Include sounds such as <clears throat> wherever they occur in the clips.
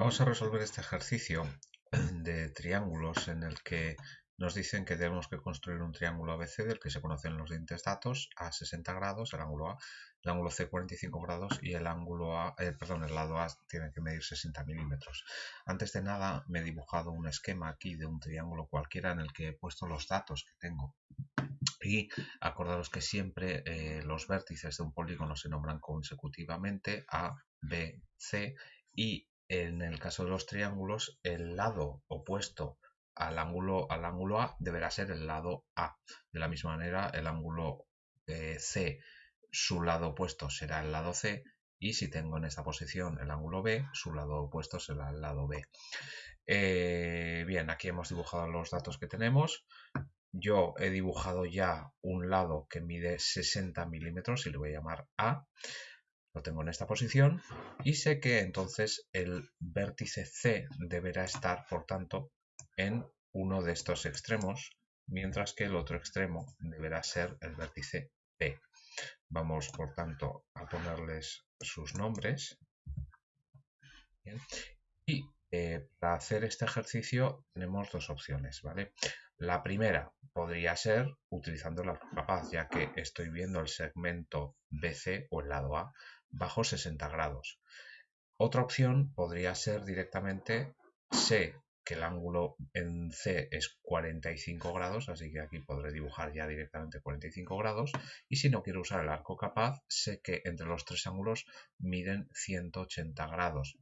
Vamos a resolver este ejercicio <clears throat> de triángulos en el que nos dicen que tenemos que construir un triángulo ABC del que se conocen los dientes datos a 60 grados, el ángulo A, el ángulo C 45 grados y el ángulo A, eh, perdón, el lado A tiene que medir 60 milímetros. Antes de nada me he dibujado un esquema aquí de un triángulo cualquiera en el que he puesto los datos que tengo. Y acordaros que siempre eh, los vértices de un polígono se nombran consecutivamente A, B, C y en el caso de los triángulos, el lado opuesto al ángulo, al ángulo A deberá ser el lado A. De la misma manera, el ángulo eh, C, su lado opuesto será el lado C, y si tengo en esta posición el ángulo B, su lado opuesto será el lado B. Eh, bien, aquí hemos dibujado los datos que tenemos. Yo he dibujado ya un lado que mide 60 milímetros y le voy a llamar A. Lo tengo en esta posición y sé que entonces el vértice C deberá estar, por tanto, en uno de estos extremos, mientras que el otro extremo deberá ser el vértice P. Vamos, por tanto, a ponerles sus nombres. Y eh, para hacer este ejercicio tenemos dos opciones, ¿vale? La primera podría ser utilizando la capaz, ya que estoy viendo el segmento BC o el lado A bajo 60 grados. Otra opción podría ser directamente sé que el ángulo en C es 45 grados, así que aquí podré dibujar ya directamente 45 grados. Y si no quiero usar el arco capaz, sé que entre los tres ángulos miden 180 grados.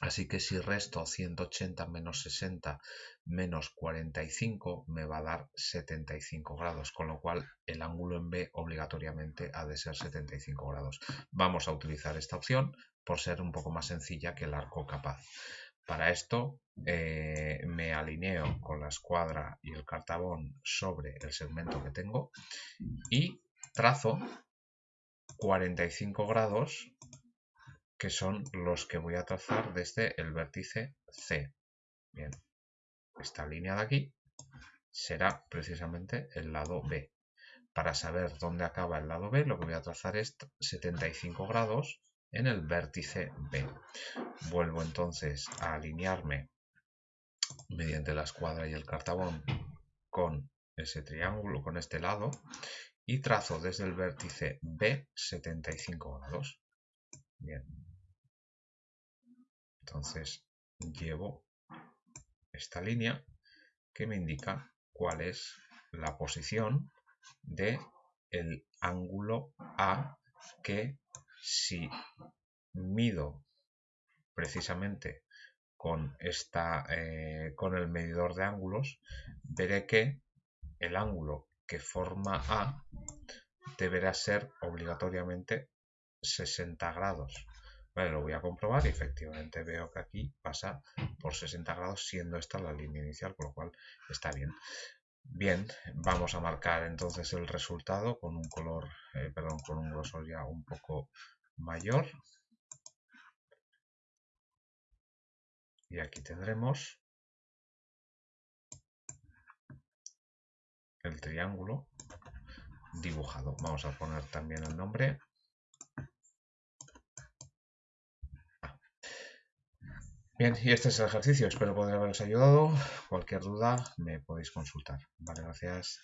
Así que si resto 180 menos 60 menos 45 me va a dar 75 grados, con lo cual el ángulo en B obligatoriamente ha de ser 75 grados. Vamos a utilizar esta opción por ser un poco más sencilla que el arco capaz. Para esto eh, me alineo con la escuadra y el cartabón sobre el segmento que tengo y trazo 45 grados que son los que voy a trazar desde el vértice C. Bien, esta línea de aquí será precisamente el lado B. Para saber dónde acaba el lado B, lo que voy a trazar es 75 grados en el vértice B. Vuelvo entonces a alinearme mediante la escuadra y el cartabón con ese triángulo, con este lado, y trazo desde el vértice B 75 grados. Bien, entonces llevo esta línea que me indica cuál es la posición de el ángulo A que si mido precisamente con, esta, eh, con el medidor de ángulos, veré que el ángulo que forma A deberá ser obligatoriamente 60 grados. Vale, lo voy a comprobar y efectivamente veo que aquí pasa por 60 grados siendo esta la línea inicial, con lo cual está bien. Bien, vamos a marcar entonces el resultado con un color, eh, perdón, con un grosor ya un poco mayor. Y aquí tendremos el triángulo dibujado. Vamos a poner también el nombre Bien, y este es el ejercicio. Espero poder haberos ayudado. Cualquier duda me podéis consultar. Vale, gracias.